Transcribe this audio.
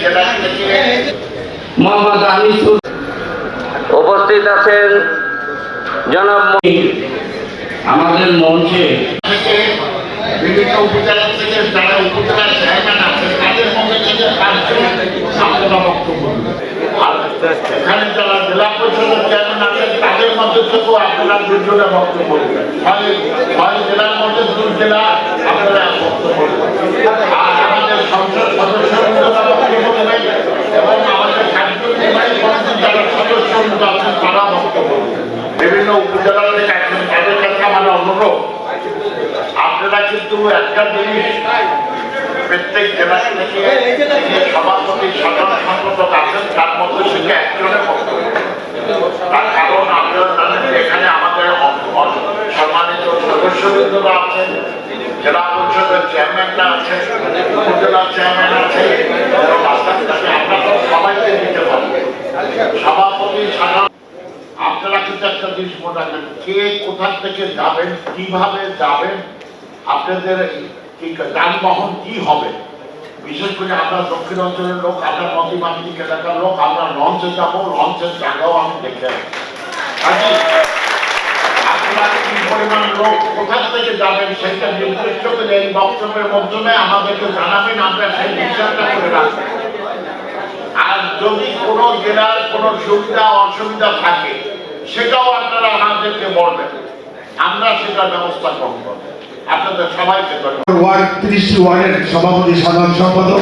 জেলা মোহাম্মদ আনিসুর উপস্থিত আছেন জনাব আমাদের মঞ্চে বিভিন্ন উপজেলা থেকে যারা উপজেলার চেয়ারম্যান আছেন তাদের মধ্যে থেকে বক্তব্য দিবেন। এখানে যারা জেলা পরিষদের চেয়ারম্যান আছেন তাদের মধ্যে থেকেও আপনারা দুজনে বক্তব্য হয় জেলার মধ্যে দুই জেলা আপনারা বক্তব্য দিবেন আর আমাদের সংসদ সদস্যরা বক্তব্য দেবেন এবং আমাদের কার্যনির্বাহী কমিটির যারা সদস্য আছেন তারা বক্তব্য দেবেন অনুরোধ আপনারা কিন্তু একটা জিনিস প্রত্যেক জেলা সভাপতি, সাধারণ সম্পাদক আছেন, তার মধ্যে থেকে একজনের তার কারণ আপনারা জানেন এখানে আমাদের সম্মানিত সদস্যবৃন্দরা আছেন, জেলা পরিষদের চেয়ারম্যানরা আছেন, উপজেলা চেয়ারম্যান আছে এবং আস্তে আস্তে আমরা তো সবাইকে দিতে পারব সভাপতি সাধারণ আপনারা কিন্তু একটা জিনিস মনে রাখবেন কে কোথা থেকে যাবেন কীভাবে যাবেন আপনাদের যানবাহন কি হবে বিশেষ করে আমরা দক্ষিণ অঞ্চলের লোক আমরা নদীমাতৃক এলাকার লোক আমরা লঞ্চে যাব লঞ্চের জায়গাও আমি দেখে লোক কোথা থেকে যাবেন সেটা জানাবেন আমরা আর যদি কোনো জেলার কোনো সুবিধা, অসুবিধা থাকে সেটাও আপনারা আমাদেরকে বলবেন আমরা সেটার ব্যবস্থা গ্রহণ করব। আপনাদের সবাইকে ওয়ার্ড ত্রিশ ওয়ার্ডের সভাপতি সাধারণ সম্পাদক।